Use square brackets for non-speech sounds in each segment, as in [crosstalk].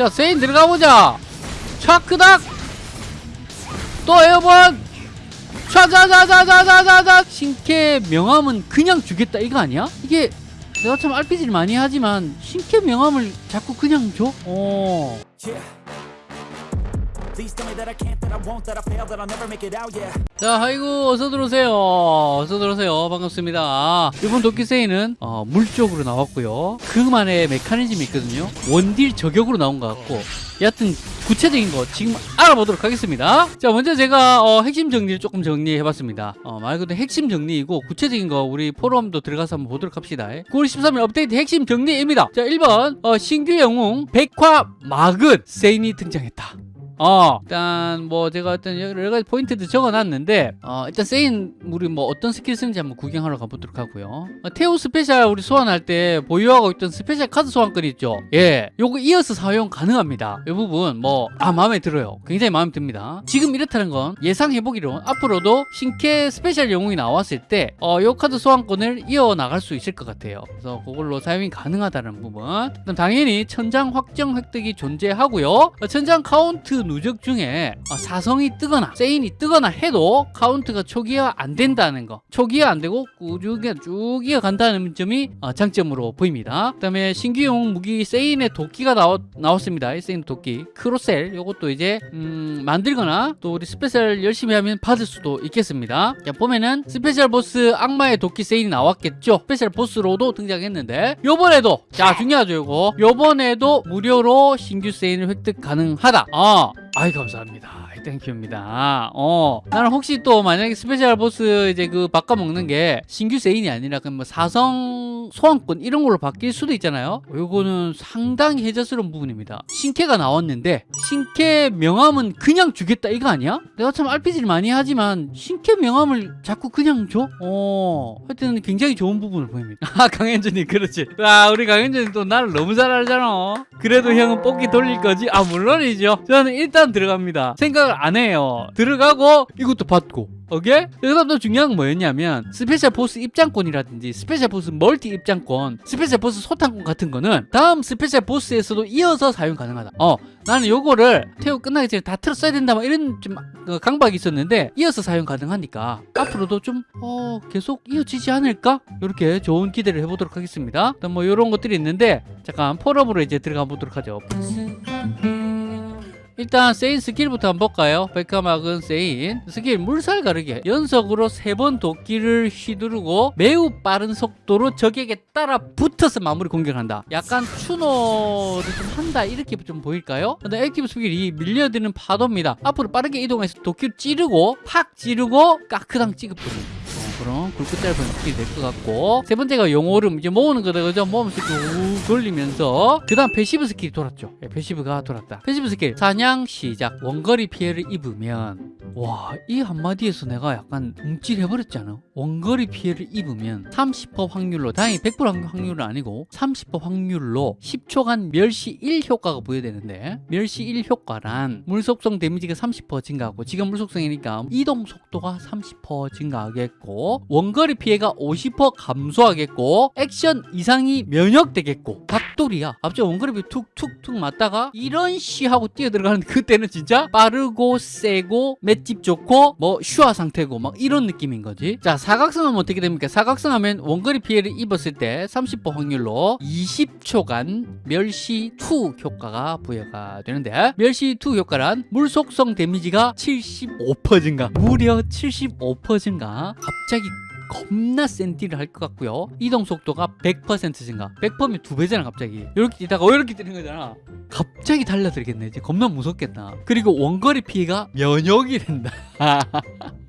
자 세인 들어가보자 차크닥 또 에어본 차자자자자자자자 신캐 명함은 그냥 주겠다 이거 아니야? 이게 내가 참 RPG를 많이 하지만 신캐 명함을 자꾸 그냥 줘? 어. Yeah. 자, 아이고 어서 들어오세요. 어서 들어오세요. 반갑습니다. 이번 도끼세이는 어, 물 쪽으로 나왔고요. 그만의 메커니즘이 있거든요. 원딜 저격으로 나온 것 같고 여하튼 구체적인 거 지금 알아보도록 하겠습니다. 자, 먼저 제가 어, 핵심 정리를 조금 정리해봤습니다. 어, 말 그대로 핵심 정리이고 구체적인 거 우리 포럼도 들어가서 한번 보도록 합시다. 9월 13일 업데이트 핵심 정리입니다. 자, 1번 어, 신규 영웅 백화 마근 세인이 등장했다. 어. 일단 뭐 제가 어떤 여러 가지 포인트도 적어놨는데 어 일단 세인 우리 뭐 어떤 스킬 쓰는지 한번 구경하러 가보도록 하고요. 어, 테오 스페셜 우리 소환할 때 보유하고 있던 스페셜 카드 소환권 있죠? 예. 요거 이어서 사용 가능합니다. 이 부분 뭐 아 마음에 들어요. 굉장히 마음에 듭니다. 지금 이렇다는 건 예상해보기로 앞으로도 신캐 스페셜 영웅이 나왔을 때어요 카드 소환권을 이어나갈 수 있을 것 같아요. 그래서 그걸로 사용이 가능하다는 부분. 그럼 당연히 천장 확정 획득이 존재하고요. 어, 천장 카운트 누적 중에 어, 사성이 뜨거나 세인이 뜨거나 해도 카운트가 초기화 안 된다는 거. 초기화 안 되고 꾸준히 쭉 이어간다는 점이 어, 장점으로 보입니다. 그 다음에 신규 영웅 무기 세인의 도끼가 나왔, 나왔습니다. 이 세인 도끼. 크로셀. 요것도 이제 음, 만들거나 또 우리 스페셜 열심히 하면 받을 수도 있겠습니다. 자 보면은 스페셜 보스 악마의 도끼 세인이 나왔겠죠? 스페셜 보스로도 등장했는데 요번에도 자 중요하죠 요거. 요번에도 무료로 신규 세인을 획득 가능하다. 어. 아이 감사합니다. thank you입니다. 어, 나는 혹시 또 만약에 스페셜 보스 이제 그 바꿔 먹는 게 신규 세인이 아니라 그뭐 사성 소환권 이런 걸로 바뀔 수도 있잖아요. 요거는 상당히 해자스러운 부분입니다. 신캐가 나왔는데 신캐 명함은 그냥 주겠다 이거 아니야? 내가 참 RPG를 많이 하지만 신캐 명함을 자꾸 그냥 줘? 어, 하여튼 굉장히 좋은 부분을 보입니다. [laughs] 아, 강현준이 그렇지. 아, 우리 강현준이 또 나를 너무 잘 알잖아. 그래도 형은 뽑기 돌릴 거지? 아, 물론이죠. 저는 일단 들어갑니다. 생각 을 안 해요. 들어가고 이것도 받고. 오케이? 여기서 또 중요한 건 뭐였냐면 스페셜 보스 입장권이라든지 스페셜 보스 멀티 입장권 스페셜 보스 소탕권 같은 거는 다음 스페셜 보스에서도 이어서 사용 가능하다 어 나는 요거를 테오 끝나기 전에 다 틀었어야 된다 막 이런 좀 어, 강박이 있었는데 이어서 사용 가능하니까 앞으로도 좀 어, 계속 이어지지 않을까? 이렇게 좋은 기대를 해보도록 하겠습니다 뭐 이런 것들이 있는데 잠깐 포럼으로 이제 들어가 보도록 하죠 일단 세인 스킬부터 한번 볼까요? 백화막은 세인 스킬 물살 가르기. 연속으로 세 번 도끼를 휘두르고 매우 빠른 속도로 적에게 따라 붙어서 마무리 공격한다. 약간 추노를 좀 한다. 이렇게 좀 보일까요? 근데 액티브 스킬이 밀려드는 파도입니다. 앞으로 빠르게 이동해서 도끼를 찌르고 팍 찌르고 까크당 찌급부는 그런 굵고 짧은 스킬이 될 것 같고. 세 번째가 용오름. 이제 모으는 거다 그죠? 모으면서 쭉 돌리면서. 그 다음 패시브 스킬이 돌았죠. 예, 패시브가 돌았다. 패시브 스킬. 사냥 시작. 원거리 피해를 입으면. 와 이 한마디에서 내가 약간 움찔해버렸잖아? 원거리 피해를 입으면 30% 확률로. 다행히 100% 확률은 아니고 30% 확률로 10초간 멸시 1 효과가 부여되는데. 멸시 1 효과란 물속성 데미지가 30% 증가하고 지금 물속성이니까 이동 속도가 30% 증가하겠고 원거리 피해가 50% 감소하겠고 액션 이상이 면역되겠고. 닭돌이야. 앞쪽 원거리 피해 툭툭툭 맞다가 이런 시 하고 뛰어들어가는 그때는 진짜 빠르고 세고 맷집 좋고 뭐 슈화 상태고 막 이런 느낌인 거지. 자 사각성하면 어떻게 됩니까? 사각성 하면 원거리 피해를 입었을 때 30% 확률로 20초간 멸시 2 효과가 부여가 되는데 멸시 2 효과란 물속성 데미지가 75% 증가? 무려 75% 증가? 갑자기 겁나 센 딜을 할 것 같고요. 이동 속도가 100% 증가. 100%면 두 배잖아 갑자기. 이렇게 뛰다가 어, 이렇게 뛰는 거잖아. 갑자기 달라들겠네. 이제 겁나 무섭겠다. 그리고 원거리 피해가 면역이 된다 [laughs]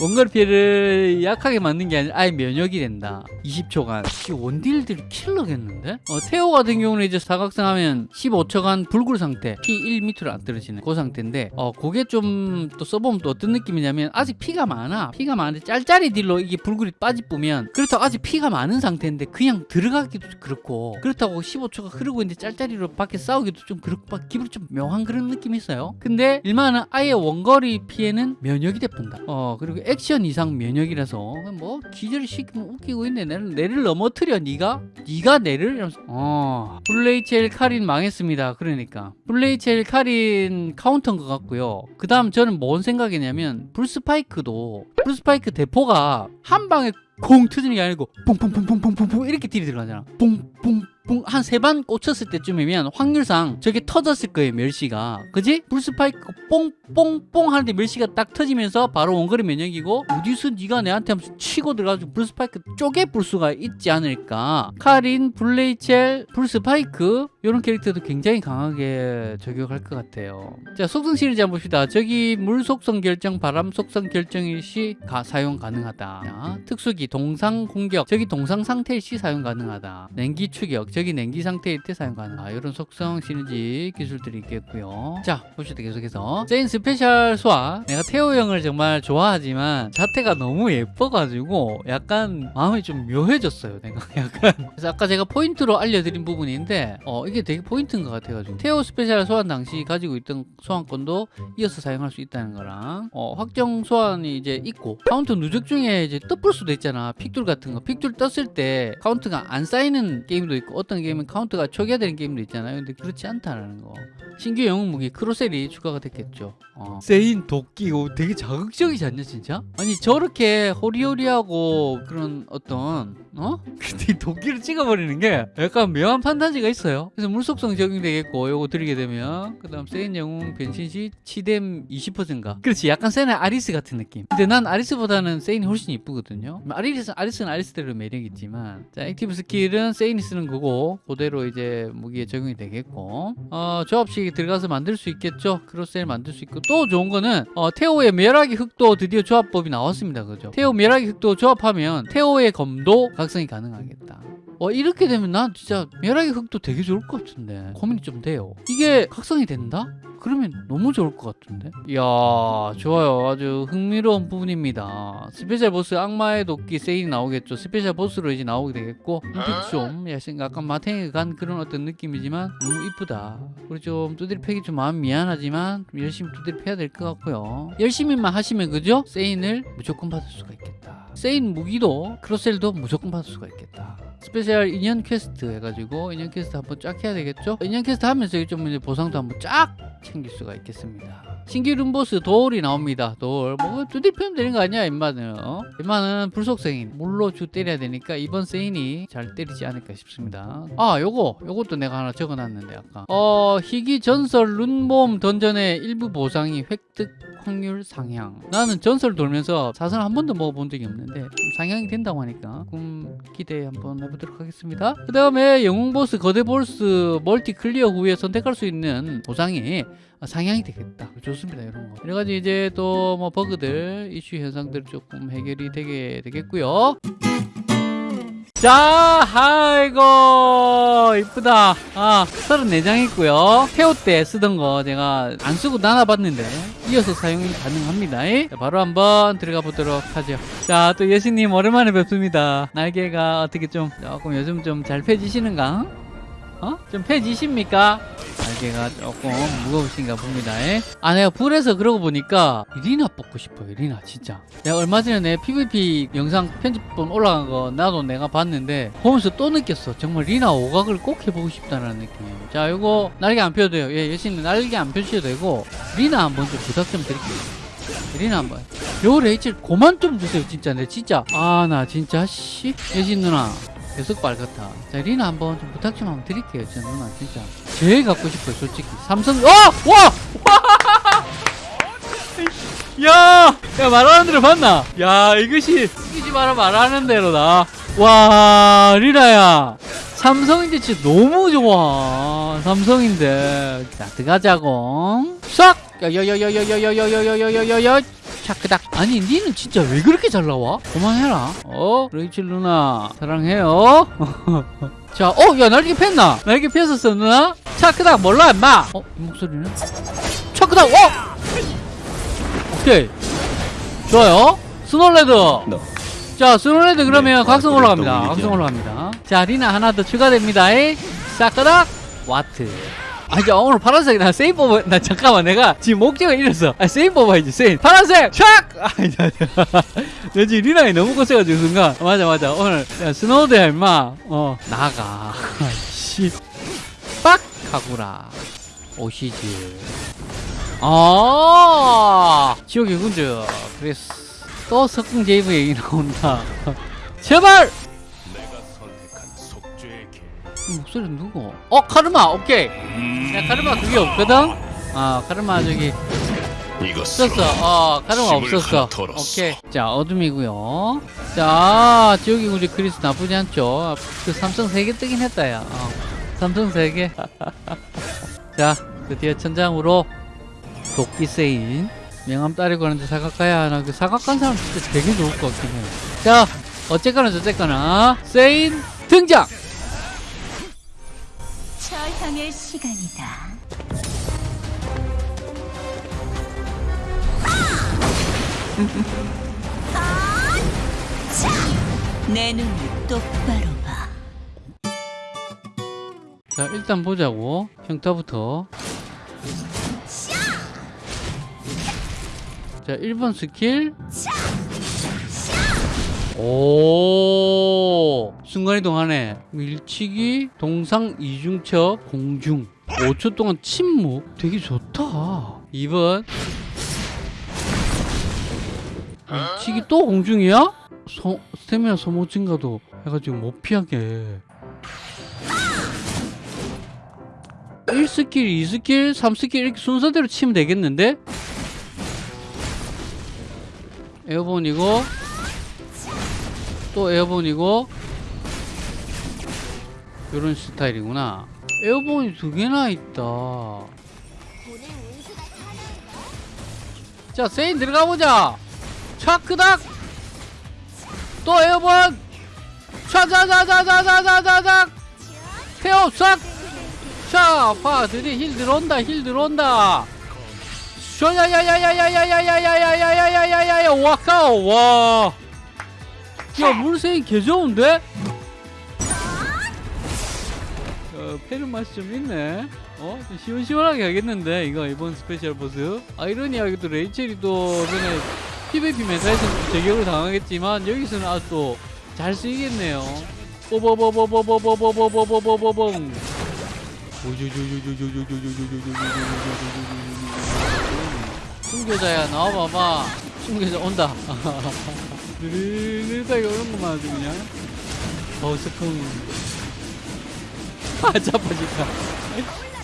원거리 피해를 약하게 맞는 게 아니라 아예 면역이 된다. 20초간. 원딜들이 킬러겠는데? 어, 테오 같은 경우는 이제 사각성 하면 15초간 불굴 상태. 피 1 밑으로 안 떨어지는 그 상태인데 어 그게 좀 또 써보면 또 어떤 느낌이냐면 아직 피가 많아. 피가 많은데 짤짤이 딜로 이게 불굴이 빠지쁘면 그렇다고 아직 피가 많은 상태인데 그냥 들어가기도 그렇고 그렇다고 15초가 흐르고 있는데 짤짤이로 밖에 싸우기도 좀 그렇고 기분이 좀 묘한 그런 느낌이 있어요. 근데 일만은 아예 원거리 피해는 면역이 돼본다. 못한다. 어 그리고 액션 이상 면역이라서 뭐 기절을 시키면 웃기고 있네. 내를 내를 넘어뜨려 네가 네가 내를 이러면서 어 블레이첼 카린 망했습니다. 그러니까 블레이첼 카린 카운터인 것 같고요. 그 다음 저는 뭔 생각이냐면 불스파이크도 불스파이크 대포가 한 방에 콩 터지는 게 아니고 뿡뿡뿡뿡뿡뿡 이렇게 딜이 들어가잖아. 뿡뿡뿡. 한세 번 꽂혔을 때쯤이면 확률상 저게 터졌을 거예요 멸시가. 그지? 불스파이크 뽕뽕뽕 하는데 멸시가 딱 터지면서 바로 원거리 면역이고 어디서 네가 내한테 하면서 치고 들어가지고 불스파이크 쪼개 불 수가 있지 않을까. 카린, 블레이첼, 불스파이크. 이런 캐릭터도 굉장히 강하게 저격할 것 같아요. 자 속성 시너지 한번 봅시다. 적이 물 속성 결정, 바람 속성 결정일 시 가, 사용 가능하다. 자, 특수기 동상 공격 적이 동상 상태일 시 사용 가능하다. 냉기 추격 적이 냉기 상태일 때 사용 가능하다. 이런 속성 시너지 기술들이 있겠고요. 자 봅시다 계속해서. 세인 스페셜 소환 내가 테오 형을 정말 좋아하지만 자태가 너무 예뻐가지고 약간 마음이 좀 묘해졌어요 내가. [laughs] 약간. 그래서 아까 제가 포인트로 알려드린 부분인데 어 이게 되게 포인트인 것 같아가지고 테오 스페셜 소환 당시 가지고 있던 소환권도 이어서 사용할 수 있다는 거랑 어 확정 소환이 이제 있고 카운트 누적 중에 이제 떠볼 수도 있잖아 픽뚫 같은 거. 픽뚫 떴을 때 카운트가 안 쌓이는 게임도 있고 어떤 게임은 카운트가 초기화되는 게임도 있잖아요. 근데 그렇지 않다라는 거. 신규 영웅 무기 크로셀이 추가가 됐겠죠. 어. 세인 도끼 오, 되게 자극적이지 않냐 진짜? 아니 저렇게 호리호리하고 그런 어떤 어? [laughs] 근데 이 도끼를 찍어버리는 게 약간 묘한 판타지가 있어요. 그래서 물속성 적용되겠고 요거 들이게 되면. 그 다음 세인 영웅 변신 시 치뎀 20%인가? 그렇지 약간 세인의 아리스 같은 느낌. 근데 난 아리스보다는 세인이 훨씬 이쁘거든요 아리스, 아리스는 아리스대로 매력이 있지만 자 액티브 스킬은 세인이 쓰는 거고 그대로 이제 무기에 적용이 되겠고 어 조합식 들어가서 만들 수 있겠죠? 크로셀 만들 수 있고 또 좋은 거는 어, 테오의 멸하기 흑도 드디어 조합법이 나왔습니다. 그죠? 테오 멸하기 흑도 조합하면 테오의 검도 각성이 가능하겠다 어 이렇게 되면 난 진짜 멸하기 흑도 되게 좋을 것 같은데. 고민이 좀 돼요. 이게 각성이 된다? 그러면 너무 좋을 것 같은데? 이야 좋아요. 아주 흥미로운 부분입니다. 스페셜 보스 악마의 도끼 세인이 나오겠죠. 스페셜 보스로 이제 나오게 되겠고 눈빛 좀 약간 마탱이 간 그런 어떤 느낌이지만 너무 이쁘다. 그리고 좀 두드리 패기 좀 마음 미안하지만 좀 열심히 두드리 패야 될 것 같고요. 열심히만 하시면 그죠? 세인을 무조건 받을 수가 있겠다. 세인 무기도 크로셀도 무조건 받을 수가 있겠다 스페셜 인연 퀘스트 해가지고 인연 퀘스트 한번 쫙 해야 되겠죠? 인연 퀘스트 하면서 이좀 이제 보상도 한번 쫙 챙길 수가 있겠습니다. 신규 룸보스 도울이 나옵니다. 도울. 뭐 두들펴면 되는 거 아니야 임마는. 어? 임마는 불속생인. 물로 주 때려야 되니까 이번 세인이 잘 때리지 않을까 싶습니다. 아 요거 요것도 내가 하나 적어놨는데 아까. 어 희귀 전설 룬몸 던전의 일부 보상이 획득 확률 상향. 나는 전설 돌면서 사선 한 번도 먹어본 적이 없는데 좀 상향이 된다고 하니까 조금 기대 한번 해보도록 하겠습니다. 그 다음에 영웅 보스 거대 보스 multi clear 후에 선택할 수 있는 보상이 상향이 되겠다. 좋습니다. 이런 거. 여러 가지 이제 또 뭐 버그들, 이슈 현상들 조금 해결이 되게 되겠고요. 자, 아이고 이쁘다. 아, 34장 있고요. 태호 때 쓰던 거 제가 안 쓰고 나눠봤는데 이어서 사용이 가능합니다. 자, 바로 한번 들어가 보도록 하죠. 자, 또 여신님 오랜만에 뵙습니다. 날개가 어떻게 좀 조금 요즘 좀 잘 펴지시는가? 어? 좀 펴지십니까? 날개가 조금 무거우신가 봅니다. 아, 내가 불에서 그러고 보니까 리나 뽑고 싶어요. 리나 진짜. 내가 얼마 전에 내 PVP 영상 편집본 올라간 거 나도 내가 봤는데 보면서 또 느꼈어. 정말 리나 오각을 꼭 해보고 싶다는 느낌. 자, 요거 날개 안 펴도 돼요. 예, 여신님 날개 안 펴주셔도 되고 리나 한번 좀 부탁 좀 드릴게요. 리나 한번. 요 레이첼 고만 좀 주세요. 진짜. 내 진짜. 아, 나 진짜 씨. 여신 누나. 계속 빨갛다. 자, 리나 한번 좀 부탁 좀 한번 드릴게요. 저 누나 진짜. 제일 갖고 싶어요, 솔직히. 삼성, 어! 와! 와! 야! 야, 말하는 대로 봤나? 야, 이것이, 이기지 마라 말하는 대로다. 와, 리나야. 삼성인데 진짜 너무 좋아. 삼성인데. 자, 들어가자고. 싹! 야야야야야야야야야야야야 야 차크닥 아니 니는 진짜 왜 그렇게 잘 나와? 그만해라 어? 레이첼 누나 사랑해요 [laughs] 자, 어, 야, 날개 폈나? 날개 폈었어, 누나? 차크닥 몰라, 임마! 어, 이 목소리는? 차크닥, 어! 오케이. 좋아요. 스놀레드. 자, 스놀레드 그러면 각성 올라갑니다. 각성 올라갑니다. 자, 리나 하나 더 추가됩니다. 싹가닥 와트. 아, 이제 오늘 파란색 나 세인 뽑아. 나 잠깐만 내가 지금 목적을 잃었어. 아, 세인 뽑아야지 세인. 파란색 촥. 아, 나, 나 지금 리나이 너무 거쳐가지고 순간. 맞아 맞아. 오늘 야, 스노우드야 임마. 어 나가. 씨. 빡 하구라. 오시지. 아 지옥의 군주. 그래서 또 석궁 제이브 얘기 나온다. [laughs] 제발. 목소리 누구? 어 카르마 오케이. 야 카르마 그게 없거든. 아 카르마 저기 없었어. 어 카르마 없었어. 오케이. 자 어둠이고요. 자 지옥의 군주 크리스 나쁘지 않죠. 그 삼성 세개 뜨긴 했다 야. 어. 삼성 세 개. [laughs] 자 드디어 천장으로 도끼 세인 명함 따리고 하는데 사각 가야 하나 그 사각 간 사람 진짜 되게 좋을 것 같긴 해. 자 어쨌거나 저쨌거나 세인 등장. 절향의 시간이다. 내 눈을 똑바로 봐. 자 일단 보자고. 평타부터. 자! 1번 스킬 오. 순간이동하네 밀치기 동상 이중첩 공중. 5초 동안 침묵. 되게 좋다. 2번. 밀치기 또 공중이야? 소, 스태미나 소모 증가도 해가지고 못 피하게. 1스킬, 2스킬, 3스킬 이렇게 순서대로 치면 되겠는데? airborne이고 또 airborne이고 이런 스타일이구나. 에어본이 두 개나 있다. 자 세인 들어가보자. 차크닥! 또 airborne! 차자자자자자자자자 태워 싹 자, 봐, 드디어 heal 들어온다, heal 들어온다. 와. 야 물색이 개 좋은데? 어, 페르 맛이 좀 있네. 어, 좀 시원시원하게 하겠는데 이거 이번 special 보스. 아이러니하게 또 레이첼이 또 전에 PVP meta에서 제격을 당하겠지만 여기서는 아주 또 잘 쓰이겠네요. 뽀뽀뽀뽀뽀뽀뽀뽀뽀뽀뽀뽀뽀뽀뽀. 숨겨자야 나와봐 봐 숨겨자 온다. 느릿하게 오는 것만 아주 그냥. 어우 스풍 아 자빠질까?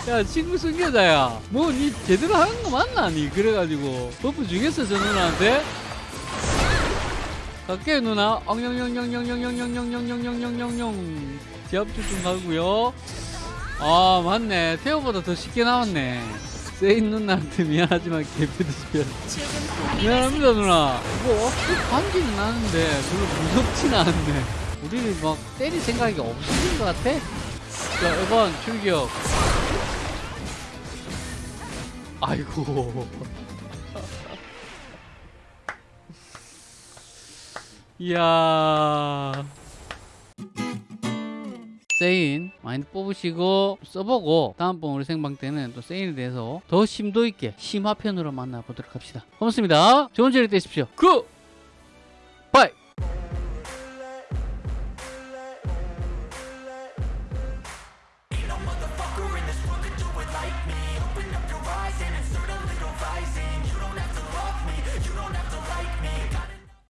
야 친구 숨겨자야. 뭐 니 제대로 하는 거 맞나 니? 그래가지고. 버프 주겠어 저 누나한테. 갈게 누나. 엉영영영영영영영영영영영영영 지압주 좀 가고요. 아 맞네. 태호보다 더 쉽게 나왔네 세인 누나한테 미안하지만 개피드시면 미안합니다 누나. 뭐 반지는 나는데. 별로 무섭진 않은데. 우리를 막 때릴 생각이 없으신 것 같아? 자 1번 출격. 아이고. [laughs] 이야 세인 많이 뽑으시고 써보고 다음번 우리 생방 때는 또 세인에 대해서 더 심도 있게 심화편으로 만나보도록 합시다. 고맙습니다. 좋은 저녁 되십시오. Good! 바이!